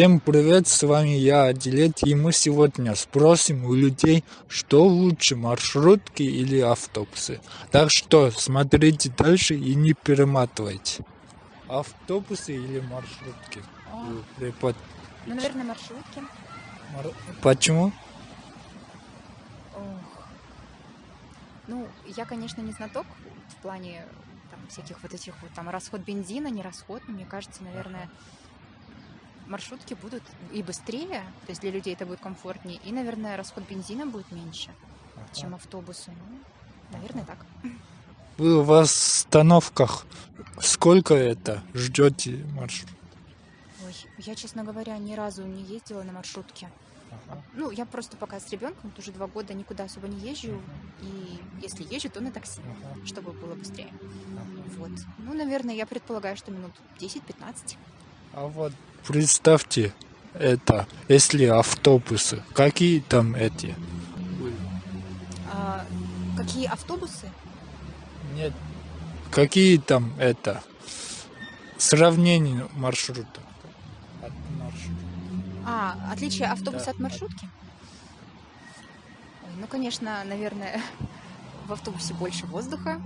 Всем привет, с вами я, Адилет, и мы сегодня спросим у людей, что лучше, маршрутки или автобусы. Так что смотрите дальше и не перематывайте. Автобусы или маршрутки? А, Препод... ну, наверное, маршрутки. Мар- Почему? Ох. Ну, я, конечно, не знаток в плане там, всяких вот этих вот там расход бензина, не расход, но мне кажется, наверное, маршрутки будут и быстрее, то есть для людей это будет комфортнее, и, наверное, расход бензина будет меньше, чем автобусы. Ну, наверное, так. Вы в остановках сколько это ждете маршрут? Ой, я, честно говоря, ни разу не ездила на маршрутке. Ну, я просто пока с ребенком, уже два года никуда особо не езжу. И если езжу, то на такси, чтобы было быстрее. Вот. Ну, наверное, я предполагаю, что минут 10-15. А вот представьте это, если автобусы, какие там эти? А, какие автобусы? Нет, какие там это сравнение маршрута? От маршрута. А, отличие автобуса Да, от маршрутки? Ой, ну, конечно, наверное, в автобусе больше воздуха.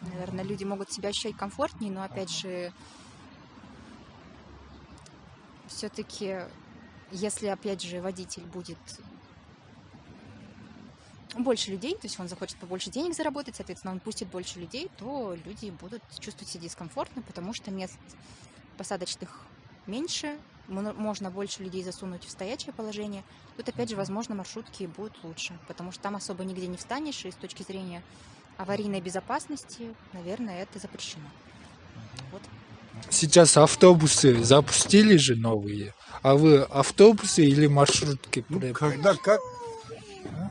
Наверное, люди могут себя ощущать комфортнее, но опять же, все-таки, если опять же водитель будет больше людей, то есть он захочет побольше денег заработать, соответственно, он пустит больше людей, то люди будут чувствовать себя дискомфортно, потому что мест посадочных меньше, можно больше людей засунуть в стоячее положение. Тут, опять же, возможно, маршрутки будут лучше, потому что там особо нигде не встанешь, и с точки зрения аварийной безопасности, наверное, это запрещено. Сейчас автобусы запустили же новые, а вы автобусы или маршрутки? Ну, когда как?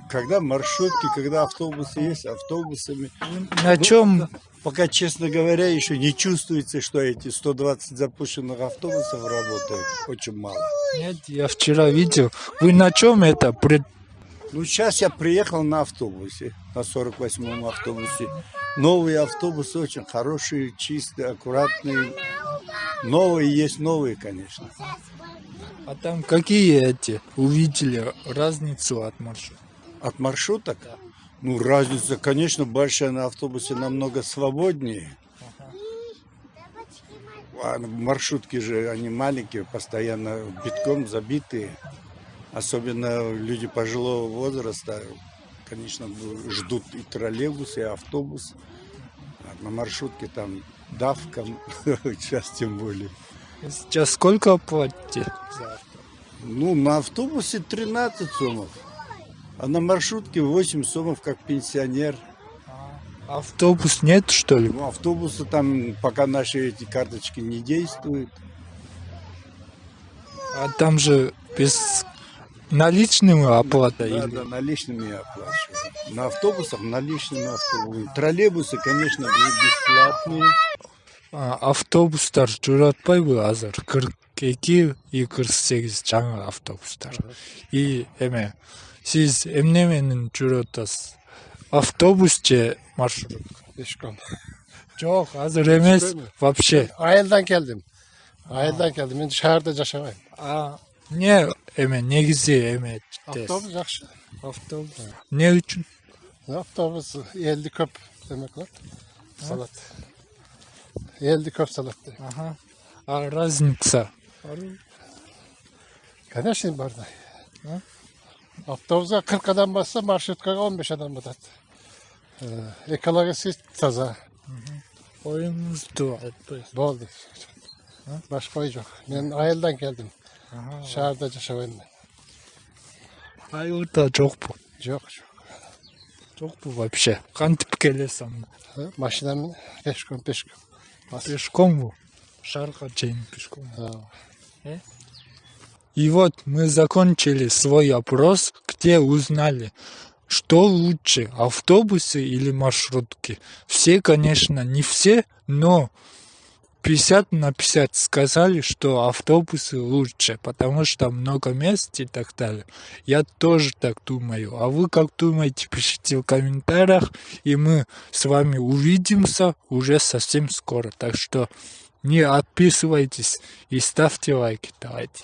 Когда маршрутки, когда автобусы есть, автобусами. На Ну, чем Пока, честно говоря, еще не чувствуется, что эти 120 запущенных автобусов работают. Очень мало. Нет, я вчера видел. Вы на чем это? Пред- Ну, сейчас я приехал на автобусе, на 48-м автобусе. Новые автобусы очень хорошие, чистые, аккуратные. Новые есть новые, конечно. А там какие эти? Увидели разницу от маршрута? От маршруток? Ну, разница, конечно, большая на автобусе намного свободнее. А маршрутки же, они маленькие, постоянно битком забитые. Особенно люди пожилого возраста, конечно, ждут и троллейбус, и автобус. А на маршрутке там давка, сейчас тем более. Сейчас сколько платите? Ну, на автобусе 13 сомов, а на маршрутке 8 сомов, как пенсионер. Автобус нет, что ли? Ну, автобусы там, пока наши эти карточки не действуют. А там же без наличными оплата Да, или да, наличными оплачивают. На автобусах наличными автобусами. Троллейбусы, конечно, бесплатные. а, автобустар журатпайбы азыр кырк эки и кырк сегиз жаңы автобустар и эме сиз эмне менен атасыз автобус же маршрут Пешком. жок азыр эмес вообще Айылдан келдим. Айылдан келдим. Мен шаарда жашабайм. а эмне эме негизи эме Автобус жакшы. автобус эмне үчүн Автобус элди көп демек болот. Салат. Элди көп салат. дейм. аха а разница Конечно, бар да. А? Автобуска 40 адам басса, маршруткага 15 адам батат. Э, Экологиясы таза. оюңузду айтпайсыз Болды. Башка ой жок. Мен айылдан келдим. Шаарда жашабайм мен. айылда жокпу Жок, жок. жокпу вообще кантип келесиң Э, Машина менен пешком, пешком. пешкомбу шаарга чейин пешком. А, И вот мы закончили свой опрос, где узнали, что лучше, автобусы или маршрутки. Все, конечно, не все, но 50 на 50 сказали, что автобусы лучше, потому что много мест и так далее. Я тоже так думаю. А вы как думаете, пишите в комментариях, и мы с вами увидимся уже совсем скоро. Так что не отписывайтесь и ставьте лайки. Давайте.